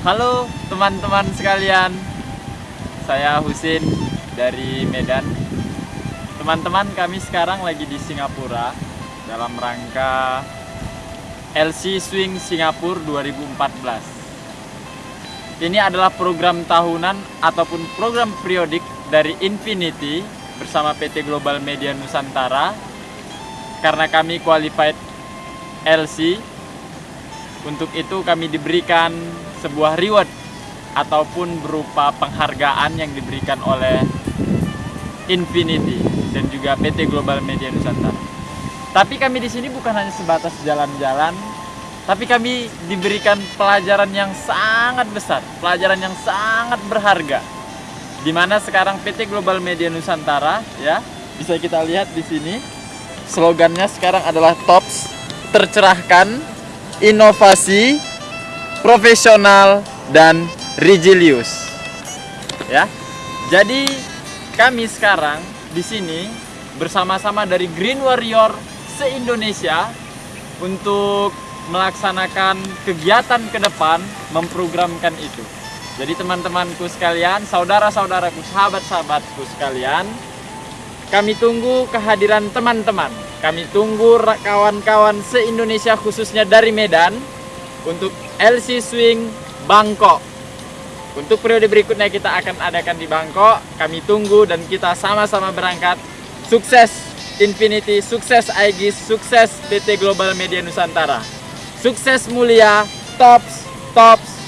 Halo teman-teman sekalian, saya Husin dari Medan. Teman-teman, kami sekarang lagi di Singapura dalam rangka LC Swing Singapura 2014. Ini adalah program tahunan ataupun program periodik dari Infinity bersama PT Global Media Nusantara karena kami qualified LC untuk itu kami diberikan sebuah reward ataupun berupa penghargaan yang diberikan oleh Infinity dan juga PT Global Media Nusantara. Tapi kami di sini bukan hanya sebatas jalan-jalan, tapi kami diberikan pelajaran yang sangat besar, pelajaran yang sangat berharga. Di mana sekarang PT Global Media Nusantara ya, bisa kita lihat di sini slogannya sekarang adalah TOPS tercerahkan inovasi, profesional, dan rigilius. Ya. Jadi kami sekarang di sini bersama-sama dari Green Warrior se-Indonesia untuk melaksanakan kegiatan ke depan memprogramkan itu. Jadi teman-temanku sekalian, saudara-saudaraku, sahabat-sahabatku sekalian, kami tunggu kehadiran teman-teman kami tunggu kawan-kawan se-Indonesia khususnya dari Medan untuk LC Swing Bangkok. Untuk periode berikutnya kita akan adakan di Bangkok. Kami tunggu dan kita sama-sama berangkat. Sukses Infinity, sukses Aegis, sukses PT Global Media Nusantara. Sukses mulia, tops, tops,